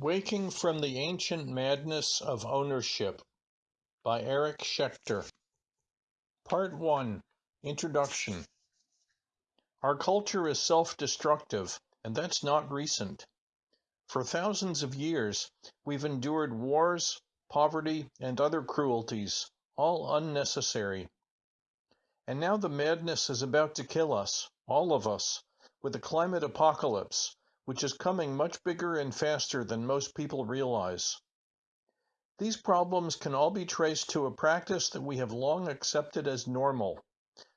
Waking from the Ancient Madness of Ownership by Eric Schechter. Part 1 Introduction Our culture is self destructive, and that's not recent. For thousands of years, we've endured wars, poverty, and other cruelties, all unnecessary. And now the madness is about to kill us, all of us, with a climate apocalypse which is coming much bigger and faster than most people realize. These problems can all be traced to a practice that we have long accepted as normal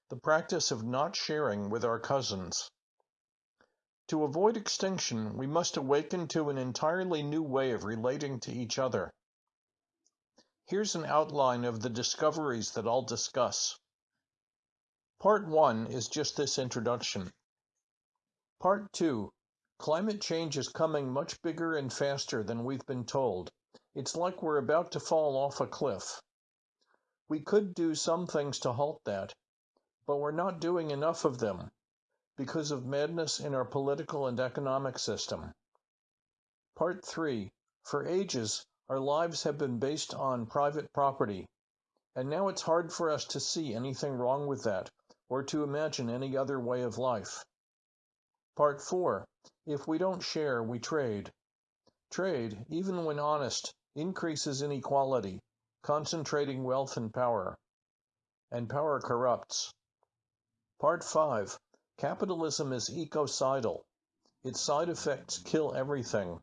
the practice of not sharing with our cousins. To avoid extinction, we must awaken to an entirely new way of relating to each other. Here's an outline of the discoveries that I'll discuss. Part 1 is just this introduction. Part 2 Climate change is coming much bigger and faster than we've been told. It's like we're about to fall off a cliff. We could do some things to halt that, but we're not doing enough of them because of madness in our political and economic system. Part 3 For ages, our lives have been based on private property, and now it's hard for us to see anything wrong with that or to imagine any other way of life. Part 4 if we don't share, we trade. Trade, even when honest, increases inequality, concentrating wealth and power. And power corrupts. Part 5 Capitalism is ecocidal. Its side effects kill everything.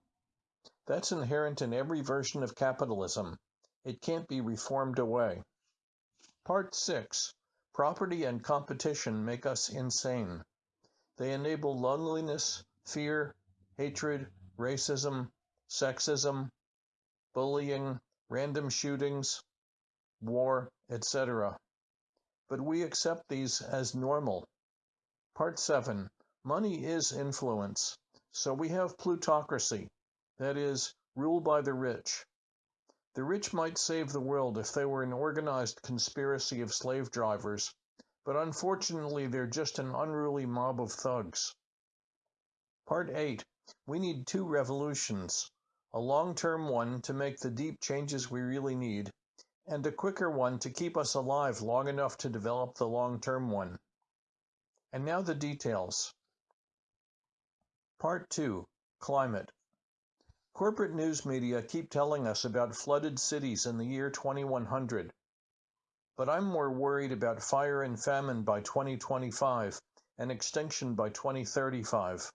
That's inherent in every version of capitalism. It can't be reformed away. Part 6 Property and competition make us insane. They enable loneliness, fear, hatred, racism, sexism, bullying, random shootings, war, etc. But we accept these as normal. Part 7 Money is influence. So we have plutocracy, that is, rule by the rich. The rich might save the world if they were an organized conspiracy of slave drivers, but unfortunately they're just an unruly mob of thugs. Part 8 We need two revolutions a long term one to make the deep changes we really need, and a quicker one to keep us alive long enough to develop the long term one. And now the details. Part 2 Climate Corporate news media keep telling us about flooded cities in the year 2100. But I'm more worried about fire and famine by 2025 and extinction by 2035.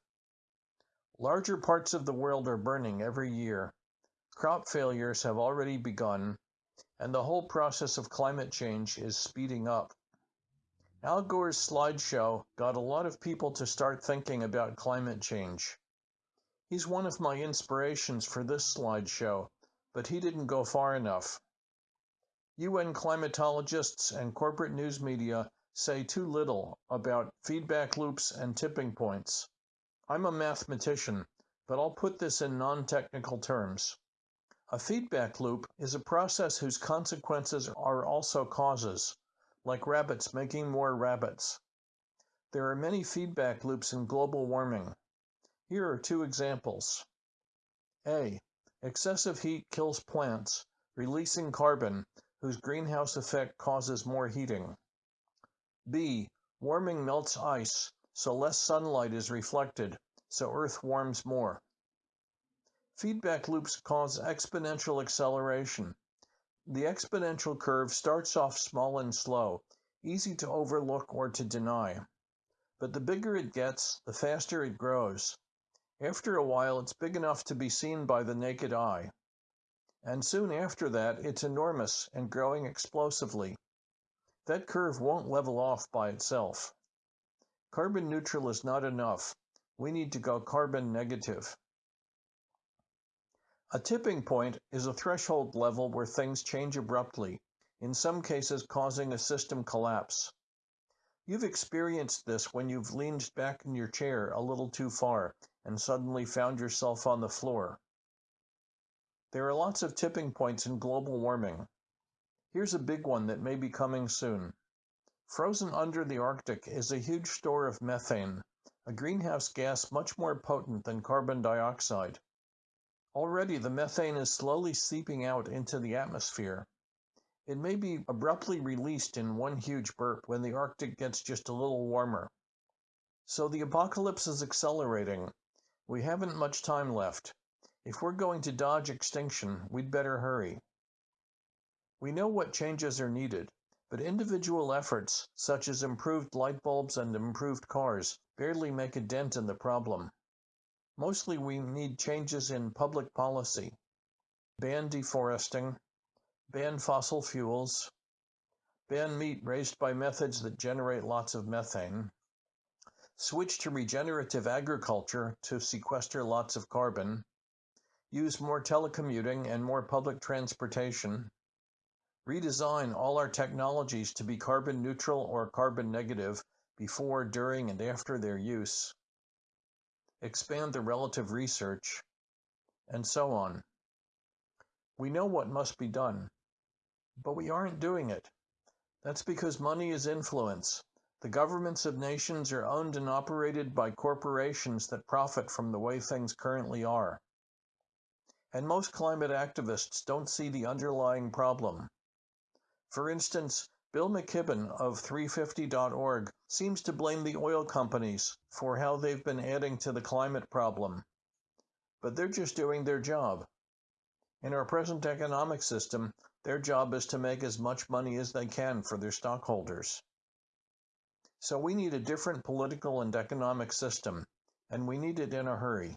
Larger parts of the world are burning every year. Crop failures have already begun, and the whole process of climate change is speeding up. Al Gore's slideshow got a lot of people to start thinking about climate change. He's one of my inspirations for this slideshow, but he didn't go far enough. UN climatologists and corporate news media say too little about feedback loops and tipping points. I'm a mathematician, but I'll put this in non-technical terms. A feedback loop is a process whose consequences are also causes, like rabbits making more rabbits. There are many feedback loops in global warming. Here are two examples. A. Excessive heat kills plants, releasing carbon, whose greenhouse effect causes more heating. B. Warming melts ice, so less sunlight is reflected, so Earth warms more. Feedback loops cause exponential acceleration. The exponential curve starts off small and slow, easy to overlook or to deny. But the bigger it gets, the faster it grows. After a while, it's big enough to be seen by the naked eye. And soon after that, it's enormous and growing explosively. That curve won't level off by itself. Carbon neutral is not enough. We need to go carbon negative. A tipping point is a threshold level where things change abruptly, in some cases causing a system collapse. You've experienced this when you've leaned back in your chair a little too far and suddenly found yourself on the floor. There are lots of tipping points in global warming. Here's a big one that may be coming soon. Frozen under the Arctic is a huge store of methane, a greenhouse gas much more potent than carbon dioxide. Already the methane is slowly seeping out into the atmosphere. It may be abruptly released in one huge burp when the Arctic gets just a little warmer. So the apocalypse is accelerating. We haven't much time left. If we're going to dodge extinction, we'd better hurry. We know what changes are needed, but individual efforts, such as improved light bulbs and improved cars, barely make a dent in the problem. Mostly we need changes in public policy. Ban deforesting, ban fossil fuels, ban meat raised by methods that generate lots of methane, switch to regenerative agriculture to sequester lots of carbon, use more telecommuting and more public transportation, redesign all our technologies to be carbon neutral or carbon negative before, during, and after their use, expand the relative research, and so on. We know what must be done, but we aren't doing it. That's because money is influence. The governments of nations are owned and operated by corporations that profit from the way things currently are. And most climate activists don't see the underlying problem. For instance, Bill McKibben of 350.org seems to blame the oil companies for how they've been adding to the climate problem. But they're just doing their job. In our present economic system, their job is to make as much money as they can for their stockholders. So we need a different political and economic system, and we need it in a hurry.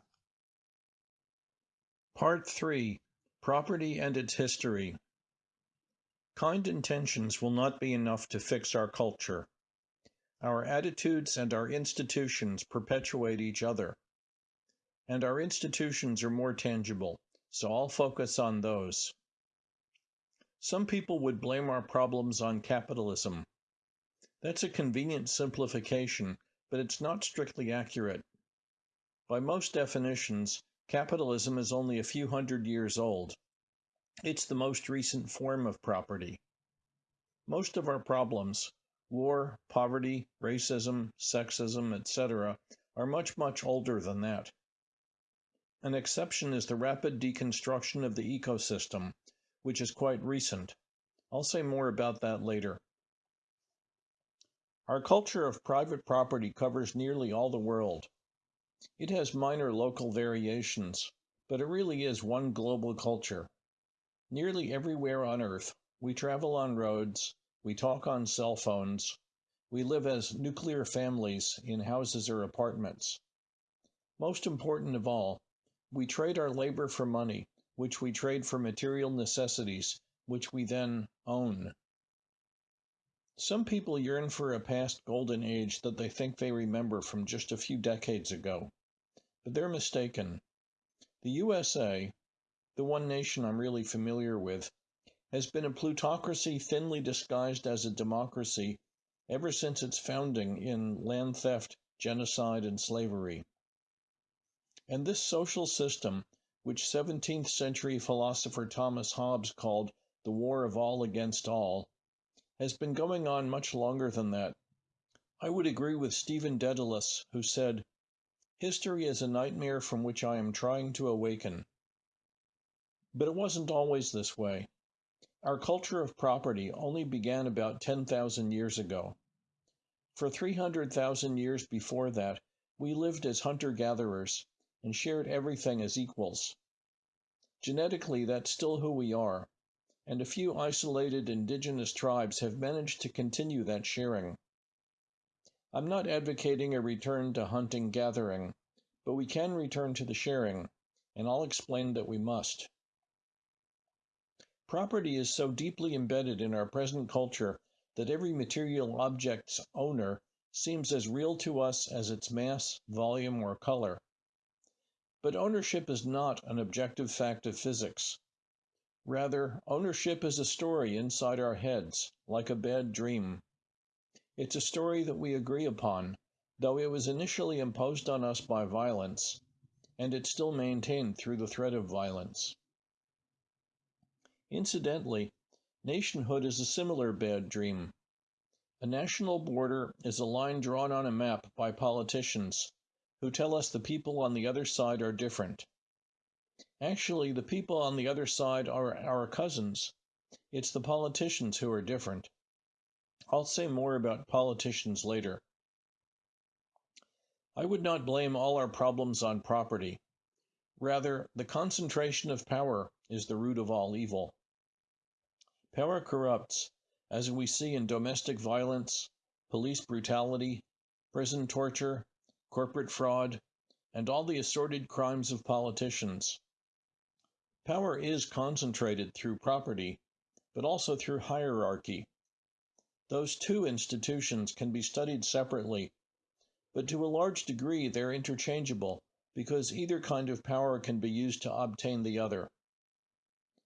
Part 3 Property and its History Kind intentions will not be enough to fix our culture. Our attitudes and our institutions perpetuate each other. And our institutions are more tangible, so I'll focus on those. Some people would blame our problems on capitalism. That's a convenient simplification, but it's not strictly accurate. By most definitions, capitalism is only a few hundred years old. It's the most recent form of property. Most of our problems, war, poverty, racism, sexism, etc., are much, much older than that. An exception is the rapid deconstruction of the ecosystem, which is quite recent. I'll say more about that later. Our culture of private property covers nearly all the world. It has minor local variations, but it really is one global culture. Nearly everywhere on Earth, we travel on roads, we talk on cell phones, we live as nuclear families in houses or apartments. Most important of all, we trade our labor for money, which we trade for material necessities, which we then own. Some people yearn for a past golden age that they think they remember from just a few decades ago. But they're mistaken. The USA, the one nation I'm really familiar with, has been a plutocracy thinly disguised as a democracy ever since its founding in land theft, genocide, and slavery. And this social system, which 17th century philosopher Thomas Hobbes called the war of all against all, has been going on much longer than that. I would agree with Stephen Dedalus, who said, History is a nightmare from which I am trying to awaken. But it wasn't always this way. Our culture of property only began about 10,000 years ago. For 300,000 years before that, we lived as hunter gatherers and shared everything as equals. Genetically, that's still who we are, and a few isolated indigenous tribes have managed to continue that sharing. I'm not advocating a return to hunting gathering, but we can return to the sharing, and I'll explain that we must. Property is so deeply embedded in our present culture that every material object's owner seems as real to us as its mass, volume, or color. But ownership is not an objective fact of physics. Rather, ownership is a story inside our heads, like a bad dream. It's a story that we agree upon, though it was initially imposed on us by violence, and it's still maintained through the threat of violence. Incidentally, nationhood is a similar bad dream. A national border is a line drawn on a map by politicians who tell us the people on the other side are different. Actually, the people on the other side are our cousins. It's the politicians who are different. I'll say more about politicians later. I would not blame all our problems on property. Rather, the concentration of power is the root of all evil. Power corrupts, as we see in domestic violence, police brutality, prison torture, corporate fraud, and all the assorted crimes of politicians. Power is concentrated through property, but also through hierarchy. Those two institutions can be studied separately, but to a large degree they're interchangeable because either kind of power can be used to obtain the other.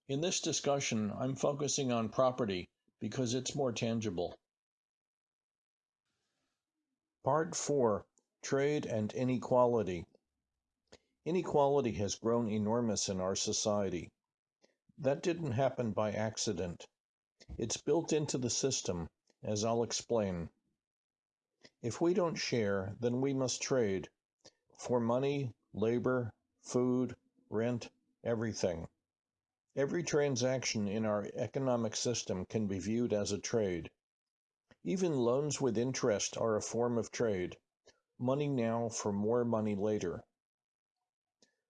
In this discussion, I'm focusing on property because it's more tangible. Part 4 Trade and Inequality Inequality has grown enormous in our society. That didn't happen by accident. It's built into the system, as I'll explain. If we don't share, then we must trade for money, labor, food, rent, everything. Every transaction in our economic system can be viewed as a trade. Even loans with interest are a form of trade. Money now for more money later.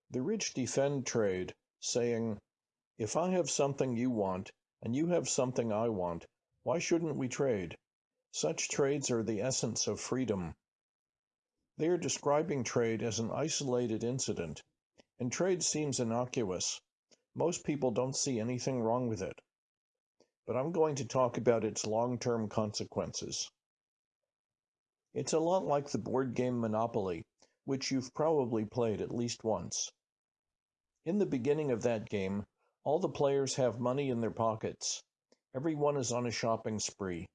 The rich defend trade, saying, If I have something you want, and you have something I want, why shouldn't we trade? Such trades are the essence of freedom. They are describing trade as an isolated incident, and trade seems innocuous. Most people don't see anything wrong with it. But I'm going to talk about its long-term consequences. It's a lot like the board game Monopoly, which you've probably played at least once. In the beginning of that game, all the players have money in their pockets. Everyone is on a shopping spree.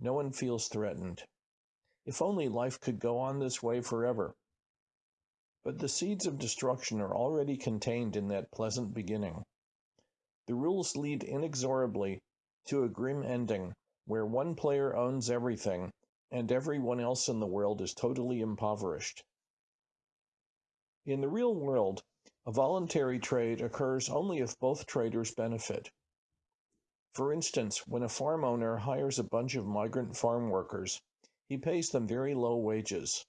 No one feels threatened. If only life could go on this way forever. But the seeds of destruction are already contained in that pleasant beginning. The rules lead inexorably to a grim ending where one player owns everything and everyone else in the world is totally impoverished. In the real world, a voluntary trade occurs only if both traders benefit. For instance, when a farm owner hires a bunch of migrant farm workers, he pays them very low wages.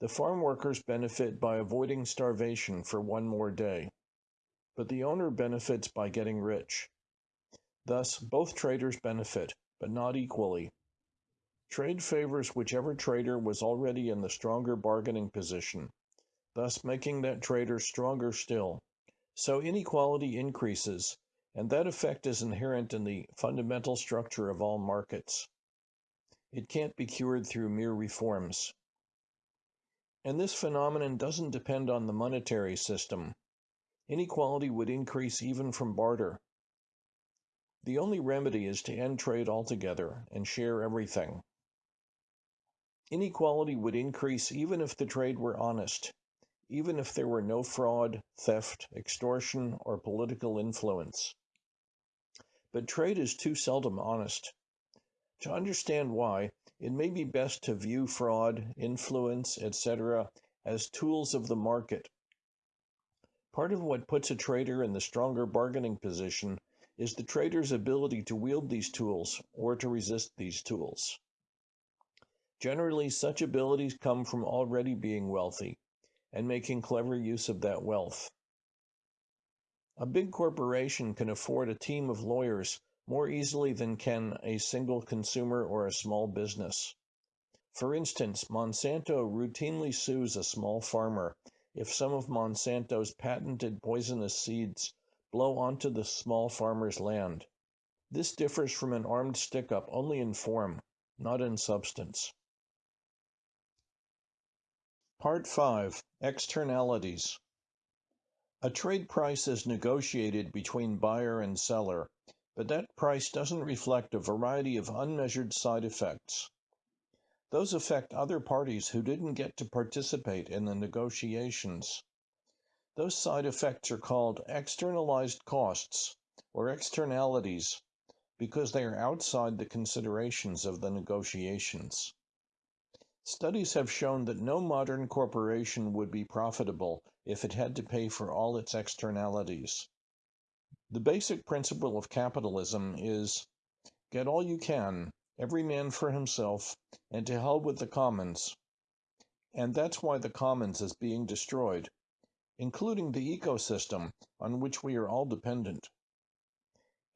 The farm workers benefit by avoiding starvation for one more day, but the owner benefits by getting rich. Thus, both traders benefit, but not equally. Trade favors whichever trader was already in the stronger bargaining position, thus making that trader stronger still. So inequality increases, and that effect is inherent in the fundamental structure of all markets. It can't be cured through mere reforms. And this phenomenon doesn't depend on the monetary system. Inequality would increase even from barter. The only remedy is to end trade altogether and share everything. Inequality would increase even if the trade were honest even if there were no fraud, theft, extortion, or political influence. But trade is too seldom honest. To understand why, it may be best to view fraud, influence, etc., as tools of the market. Part of what puts a trader in the stronger bargaining position is the trader's ability to wield these tools or to resist these tools. Generally, such abilities come from already being wealthy and making clever use of that wealth. A big corporation can afford a team of lawyers more easily than can a single consumer or a small business. For instance, Monsanto routinely sues a small farmer if some of Monsanto's patented poisonous seeds blow onto the small farmer's land. This differs from an armed stick up only in form, not in substance. Part 5 Externalities A trade price is negotiated between buyer and seller, but that price doesn't reflect a variety of unmeasured side effects. Those affect other parties who didn't get to participate in the negotiations. Those side effects are called externalized costs or externalities because they are outside the considerations of the negotiations. Studies have shown that no modern corporation would be profitable if it had to pay for all its externalities. The basic principle of capitalism is get all you can, every man for himself, and to hell with the commons. And that's why the commons is being destroyed, including the ecosystem on which we are all dependent.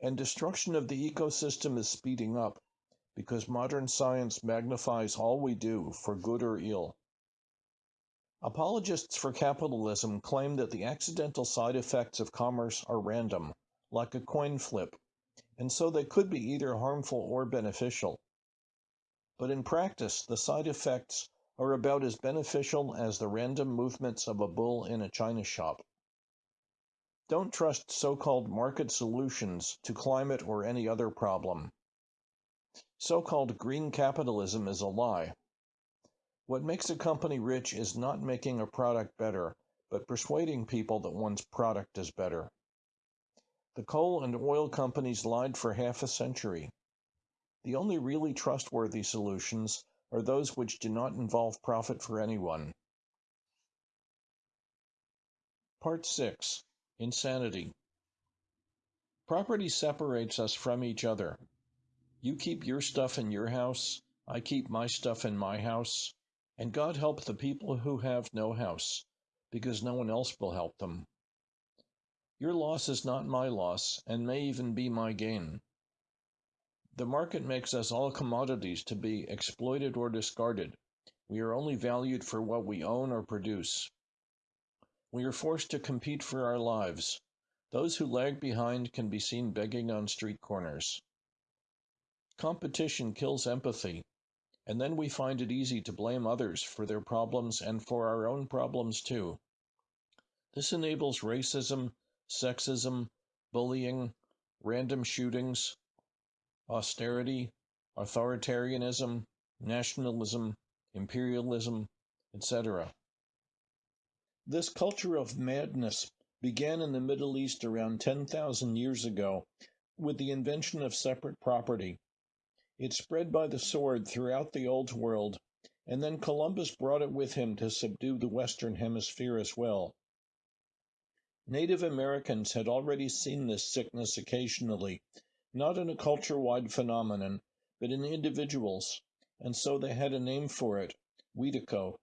And destruction of the ecosystem is speeding up because modern science magnifies all we do for good or ill. Apologists for capitalism claim that the accidental side effects of commerce are random, like a coin flip, and so they could be either harmful or beneficial. But in practice, the side effects are about as beneficial as the random movements of a bull in a china shop. Don't trust so-called market solutions to climate or any other problem. So-called green capitalism is a lie. What makes a company rich is not making a product better, but persuading people that one's product is better. The coal and oil companies lied for half a century. The only really trustworthy solutions are those which do not involve profit for anyone. Part 6 Insanity Property separates us from each other. You keep your stuff in your house, I keep my stuff in my house, and God help the people who have no house, because no one else will help them. Your loss is not my loss, and may even be my gain. The market makes us all commodities to be exploited or discarded. We are only valued for what we own or produce. We are forced to compete for our lives. Those who lag behind can be seen begging on street corners. Competition kills empathy, and then we find it easy to blame others for their problems and for our own problems too. This enables racism, sexism, bullying, random shootings, austerity, authoritarianism, nationalism, imperialism, etc. This culture of madness began in the Middle East around 10,000 years ago with the invention of separate property. It spread by the sword throughout the Old World, and then Columbus brought it with him to subdue the Western Hemisphere as well. Native Americans had already seen this sickness occasionally, not in a culture-wide phenomenon, but in individuals, and so they had a name for it, Wetiko.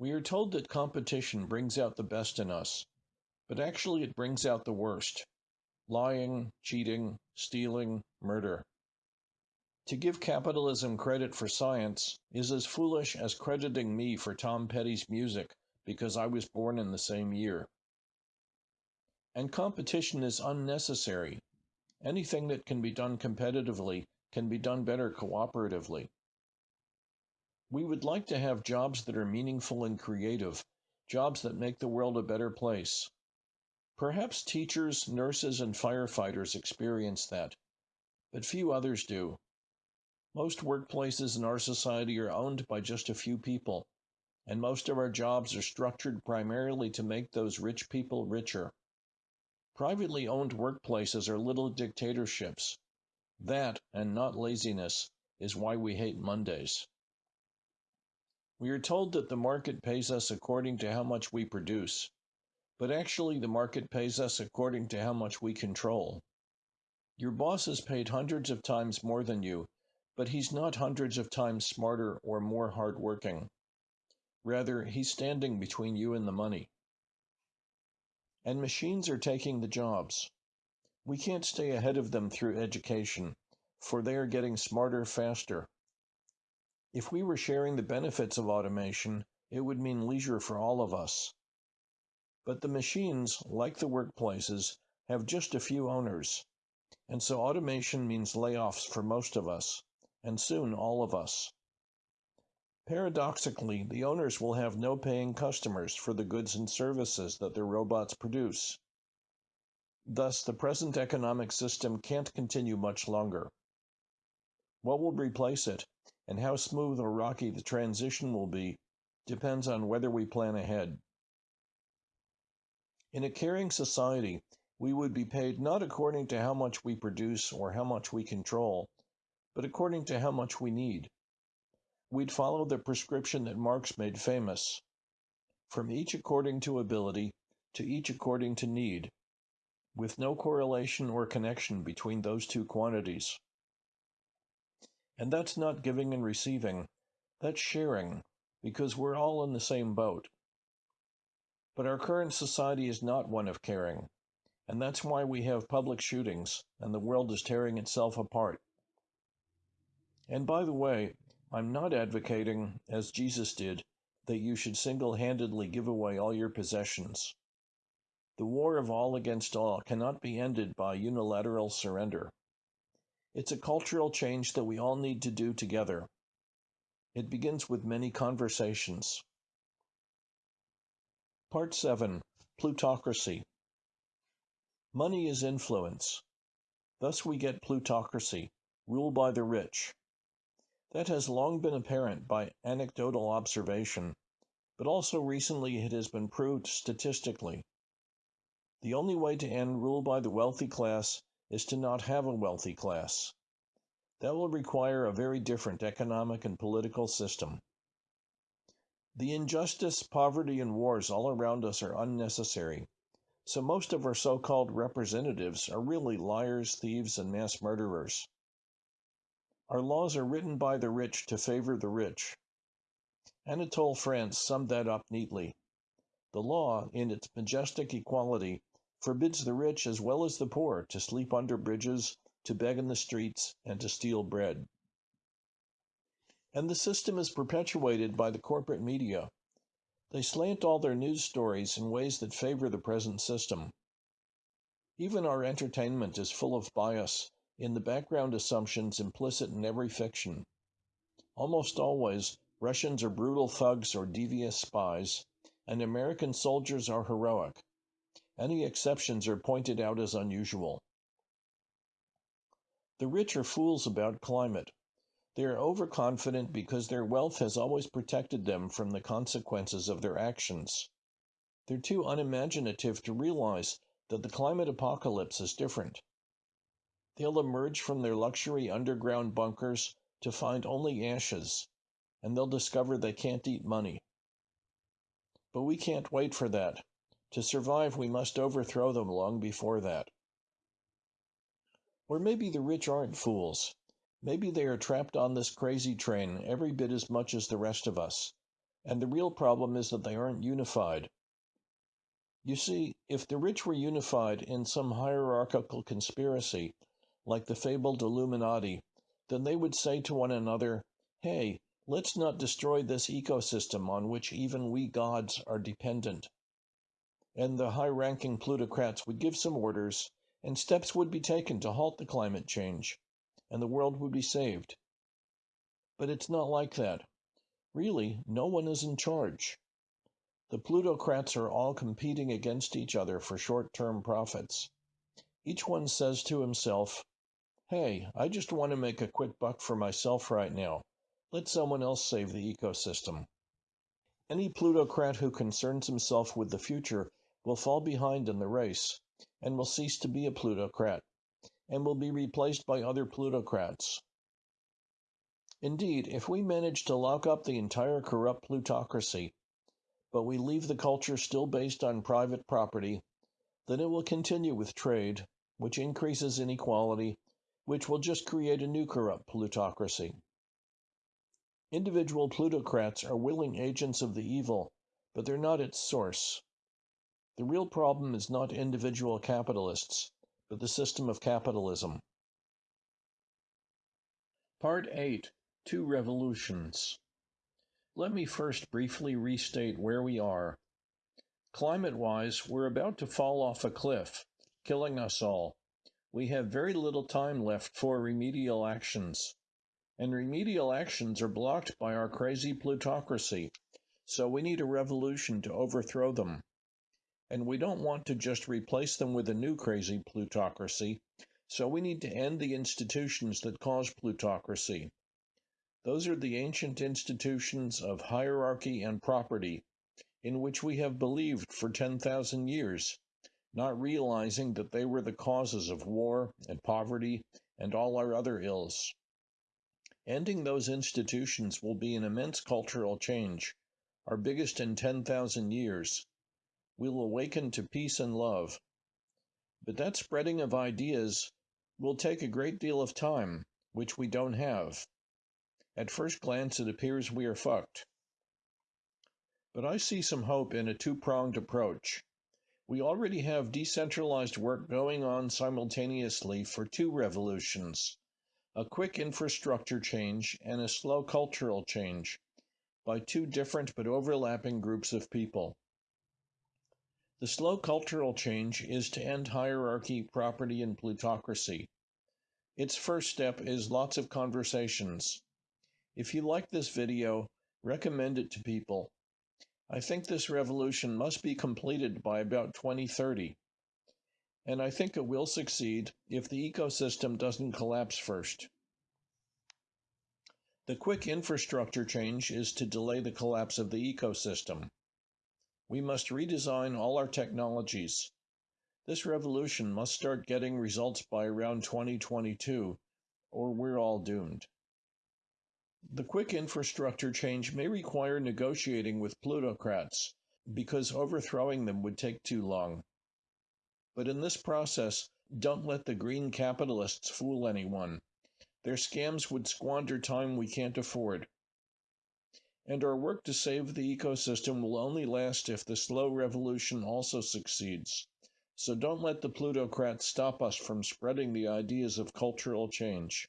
We are told that competition brings out the best in us, but actually it brings out the worst. Lying, cheating, stealing, murder. To give capitalism credit for science is as foolish as crediting me for Tom Petty's music because I was born in the same year. And competition is unnecessary. Anything that can be done competitively can be done better cooperatively. We would like to have jobs that are meaningful and creative, jobs that make the world a better place. Perhaps teachers, nurses, and firefighters experience that, but few others do. Most workplaces in our society are owned by just a few people, and most of our jobs are structured primarily to make those rich people richer. Privately owned workplaces are little dictatorships. That, and not laziness, is why we hate Mondays. We are told that the market pays us according to how much we produce, but actually the market pays us according to how much we control. Your boss is paid hundreds of times more than you but he's not hundreds of times smarter or more hardworking. Rather, he's standing between you and the money. And machines are taking the jobs. We can't stay ahead of them through education, for they are getting smarter faster. If we were sharing the benefits of automation, it would mean leisure for all of us. But the machines, like the workplaces, have just a few owners, and so automation means layoffs for most of us and soon all of us. Paradoxically, the owners will have no paying customers for the goods and services that their robots produce. Thus, the present economic system can't continue much longer. What will replace it, and how smooth or rocky the transition will be, depends on whether we plan ahead. In a caring society, we would be paid not according to how much we produce or how much we control, but according to how much we need. We'd follow the prescription that Marx made famous. from each according to ability to each according to need, with no correlation or connection between those two quantities. And that's not giving and receiving, that's sharing, because we're all in the same boat. But our current society is not one of caring, and that's why we have public shootings and the world is tearing itself apart. And by the way, I'm not advocating, as Jesus did, that you should single handedly give away all your possessions. The war of all against all cannot be ended by unilateral surrender. It's a cultural change that we all need to do together. It begins with many conversations. Part 7 Plutocracy Money is influence. Thus we get plutocracy, rule by the rich. That has long been apparent by anecdotal observation, but also recently it has been proved statistically. The only way to end rule by the wealthy class is to not have a wealthy class. That will require a very different economic and political system. The injustice, poverty, and wars all around us are unnecessary, so most of our so called representatives are really liars, thieves, and mass murderers. Our laws are written by the rich to favor the rich. Anatole France summed that up neatly. The law, in its majestic equality, forbids the rich as well as the poor to sleep under bridges, to beg in the streets, and to steal bread. And the system is perpetuated by the corporate media. They slant all their news stories in ways that favor the present system. Even our entertainment is full of bias in the background assumptions implicit in every fiction. Almost always, Russians are brutal thugs or devious spies, and American soldiers are heroic. Any exceptions are pointed out as unusual. The rich are fools about climate. They are overconfident because their wealth has always protected them from the consequences of their actions. They're too unimaginative to realize that the climate apocalypse is different. They'll emerge from their luxury underground bunkers to find only ashes, and they'll discover they can't eat money. But we can't wait for that. To survive, we must overthrow them long before that. Or maybe the rich aren't fools. Maybe they are trapped on this crazy train every bit as much as the rest of us, and the real problem is that they aren't unified. You see, if the rich were unified in some hierarchical conspiracy, like the fabled Illuminati, then they would say to one another, hey, let's not destroy this ecosystem on which even we gods are dependent. And the high ranking plutocrats would give some orders, and steps would be taken to halt the climate change, and the world would be saved. But it's not like that. Really, no one is in charge. The plutocrats are all competing against each other for short term profits. Each one says to himself, Hey, I just want to make a quick buck for myself right now. Let someone else save the ecosystem. Any plutocrat who concerns himself with the future will fall behind in the race and will cease to be a plutocrat, and will be replaced by other plutocrats. Indeed, if we manage to lock up the entire corrupt plutocracy, but we leave the culture still based on private property, then it will continue with trade, which increases inequality, which will just create a new corrupt plutocracy. Individual plutocrats are willing agents of the evil, but they're not its source. The real problem is not individual capitalists, but the system of capitalism. Part 8 Two Revolutions Let me first briefly restate where we are. Climate wise, we're about to fall off a cliff, killing us all. We have very little time left for remedial actions. And remedial actions are blocked by our crazy plutocracy, so we need a revolution to overthrow them. And we don't want to just replace them with a new crazy plutocracy, so we need to end the institutions that cause plutocracy. Those are the ancient institutions of hierarchy and property, in which we have believed for 10,000 years, not realizing that they were the causes of war and poverty and all our other ills. Ending those institutions will be an immense cultural change, our biggest in 10,000 years. We'll awaken to peace and love. But that spreading of ideas will take a great deal of time, which we don't have. At first glance, it appears we are fucked. But I see some hope in a two pronged approach. We already have decentralized work going on simultaneously for two revolutions a quick infrastructure change and a slow cultural change by two different but overlapping groups of people. The slow cultural change is to end hierarchy, property, and plutocracy. Its first step is lots of conversations. If you like this video, recommend it to people I think this revolution must be completed by about 2030. And I think it will succeed if the ecosystem doesn't collapse first. The quick infrastructure change is to delay the collapse of the ecosystem. We must redesign all our technologies. This revolution must start getting results by around 2022, or we're all doomed. The quick infrastructure change may require negotiating with plutocrats, because overthrowing them would take too long. But in this process, don't let the green capitalists fool anyone. Their scams would squander time we can't afford. And our work to save the ecosystem will only last if the slow revolution also succeeds. So don't let the plutocrats stop us from spreading the ideas of cultural change.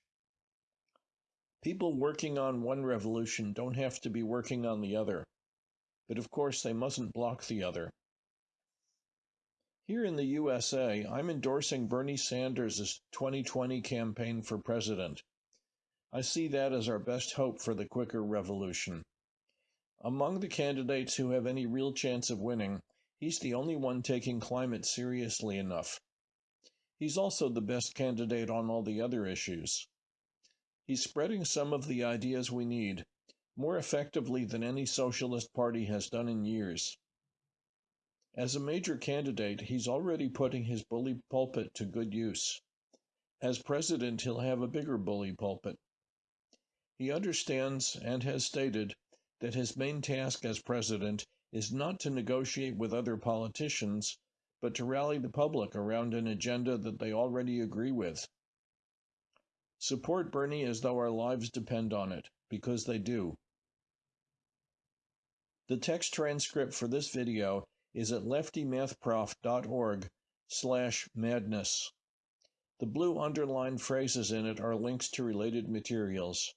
People working on one revolution don't have to be working on the other, but of course they mustn't block the other. Here in the USA, I'm endorsing Bernie Sanders' 2020 campaign for president. I see that as our best hope for the quicker revolution. Among the candidates who have any real chance of winning, he's the only one taking climate seriously enough. He's also the best candidate on all the other issues. He's spreading some of the ideas we need more effectively than any socialist party has done in years. As a major candidate, he's already putting his bully pulpit to good use. As president, he'll have a bigger bully pulpit. He understands and has stated that his main task as president is not to negotiate with other politicians, but to rally the public around an agenda that they already agree with. Support Bernie as though our lives depend on it, because they do. The text transcript for this video is at leftymathprof.org slash madness. The blue underlined phrases in it are links to related materials.